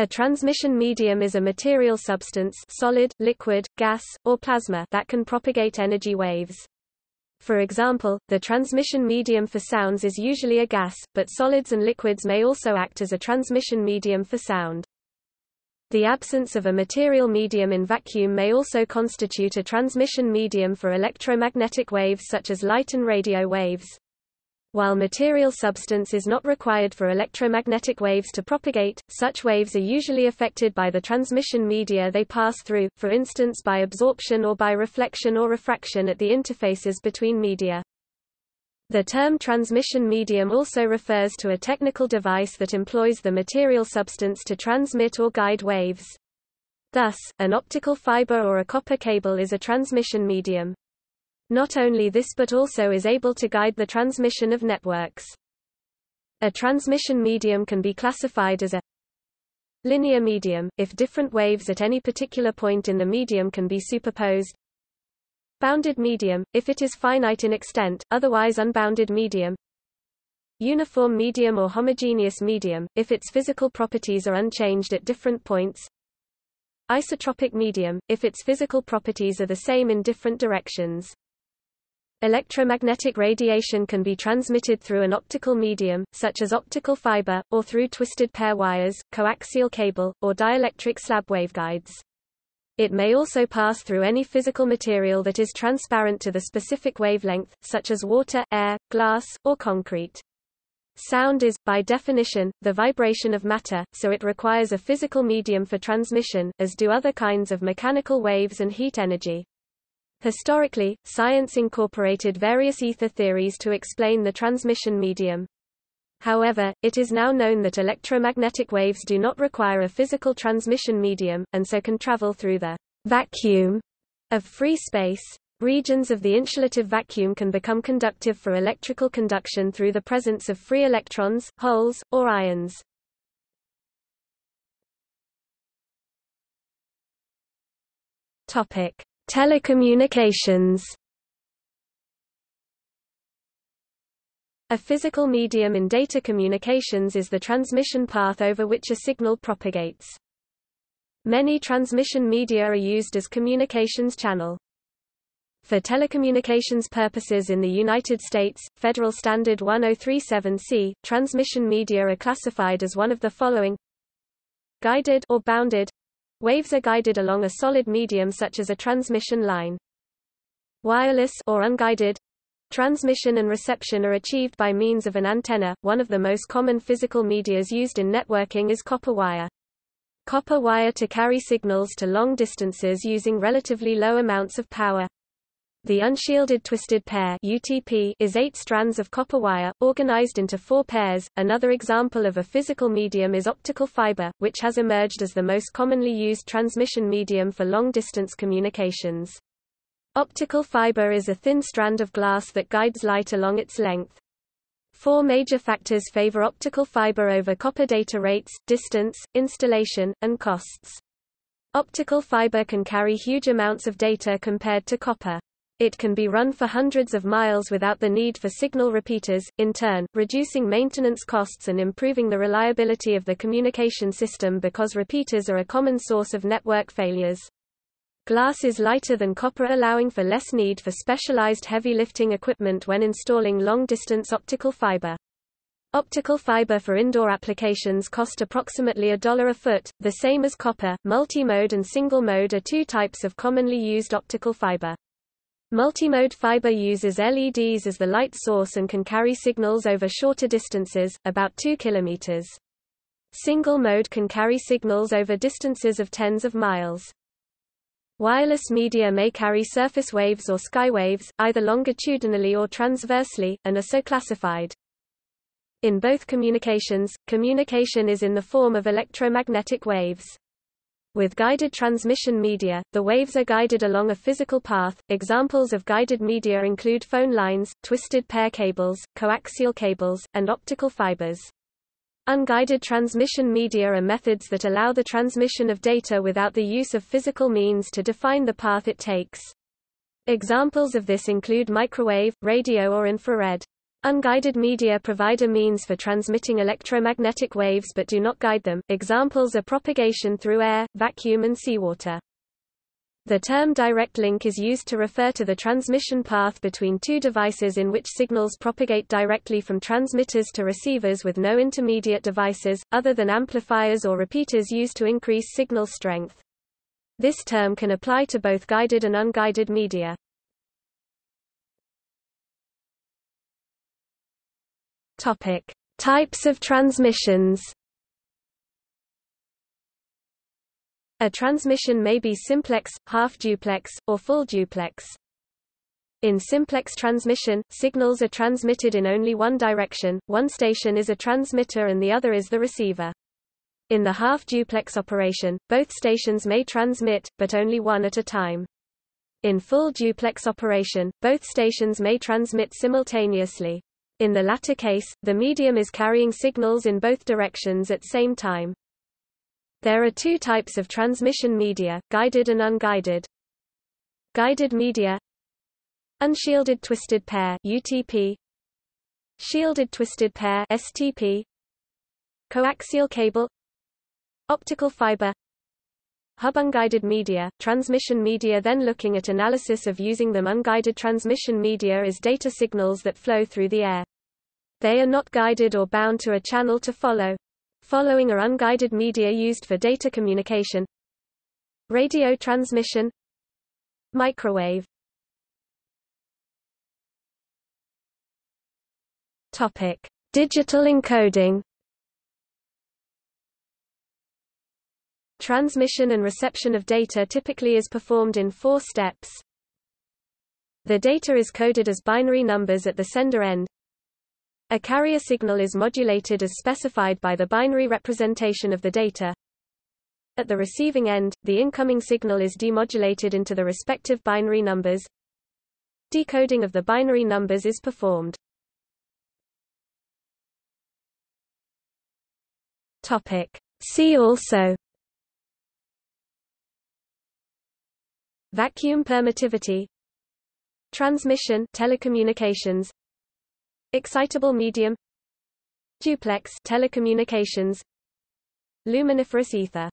A transmission medium is a material substance solid, liquid, gas, or plasma that can propagate energy waves. For example, the transmission medium for sounds is usually a gas, but solids and liquids may also act as a transmission medium for sound. The absence of a material medium in vacuum may also constitute a transmission medium for electromagnetic waves such as light and radio waves. While material substance is not required for electromagnetic waves to propagate, such waves are usually affected by the transmission media they pass through, for instance by absorption or by reflection or refraction at the interfaces between media. The term transmission medium also refers to a technical device that employs the material substance to transmit or guide waves. Thus, an optical fiber or a copper cable is a transmission medium. Not only this but also is able to guide the transmission of networks. A transmission medium can be classified as a linear medium, if different waves at any particular point in the medium can be superposed. Bounded medium, if it is finite in extent, otherwise unbounded medium. Uniform medium or homogeneous medium, if its physical properties are unchanged at different points. Isotropic medium, if its physical properties are the same in different directions. Electromagnetic radiation can be transmitted through an optical medium, such as optical fiber, or through twisted pair wires, coaxial cable, or dielectric slab waveguides. It may also pass through any physical material that is transparent to the specific wavelength, such as water, air, glass, or concrete. Sound is, by definition, the vibration of matter, so it requires a physical medium for transmission, as do other kinds of mechanical waves and heat energy. Historically, science incorporated various ether theories to explain the transmission medium. However, it is now known that electromagnetic waves do not require a physical transmission medium, and so can travel through the vacuum of free space. Regions of the insulative vacuum can become conductive for electrical conduction through the presence of free electrons, holes, or ions. Topic: Telecommunications A physical medium in data communications is the transmission path over which a signal propagates. Many transmission media are used as communications channel. For telecommunications purposes in the United States, Federal Standard 1037C, transmission media are classified as one of the following guided or bounded Waves are guided along a solid medium such as a transmission line. Wireless or unguided transmission and reception are achieved by means of an antenna. One of the most common physical medias used in networking is copper wire. Copper wire to carry signals to long distances using relatively low amounts of power. The unshielded twisted pair UTP is eight strands of copper wire, organized into four pairs. Another example of a physical medium is optical fiber, which has emerged as the most commonly used transmission medium for long-distance communications. Optical fiber is a thin strand of glass that guides light along its length. Four major factors favor optical fiber over copper data rates, distance, installation, and costs. Optical fiber can carry huge amounts of data compared to copper. It can be run for hundreds of miles without the need for signal repeaters, in turn, reducing maintenance costs and improving the reliability of the communication system because repeaters are a common source of network failures. Glass is lighter than copper allowing for less need for specialized heavy lifting equipment when installing long-distance optical fiber. Optical fiber for indoor applications cost approximately a dollar a foot, the same as copper. Multi-mode and single-mode are two types of commonly used optical fiber. Multimode fiber uses LEDs as the light source and can carry signals over shorter distances, about 2 km. Single mode can carry signals over distances of tens of miles. Wireless media may carry surface waves or sky waves, either longitudinally or transversely, and are so classified. In both communications, communication is in the form of electromagnetic waves. With guided transmission media, the waves are guided along a physical path. Examples of guided media include phone lines, twisted pair cables, coaxial cables, and optical fibers. Unguided transmission media are methods that allow the transmission of data without the use of physical means to define the path it takes. Examples of this include microwave, radio or infrared. Unguided media provide a means for transmitting electromagnetic waves but do not guide them. Examples are propagation through air, vacuum and seawater. The term direct link is used to refer to the transmission path between two devices in which signals propagate directly from transmitters to receivers with no intermediate devices, other than amplifiers or repeaters used to increase signal strength. This term can apply to both guided and unguided media. Topic: Types of transmissions. A transmission may be simplex, half-duplex, or full-duplex. In simplex transmission, signals are transmitted in only one direction, one station is a transmitter and the other is the receiver. In the half-duplex operation, both stations may transmit, but only one at a time. In full duplex operation, both stations may transmit simultaneously. In the latter case, the medium is carrying signals in both directions at same time. There are two types of transmission media, guided and unguided. Guided media Unshielded twisted pair UTP Shielded twisted pair STP Coaxial cable Optical fiber Hub unguided media, transmission media then looking at analysis of using them unguided transmission media is data signals that flow through the air. They are not guided or bound to a channel to follow. Following are unguided media used for data communication Radio transmission Microwave Topic. Digital encoding Transmission and reception of data typically is performed in four steps. The data is coded as binary numbers at the sender end, a carrier signal is modulated as specified by the binary representation of the data. At the receiving end, the incoming signal is demodulated into the respective binary numbers. Decoding of the binary numbers is performed. Topic. See also Vacuum permittivity Transmission telecommunications Excitable medium. Duplex telecommunications. Luminiferous ether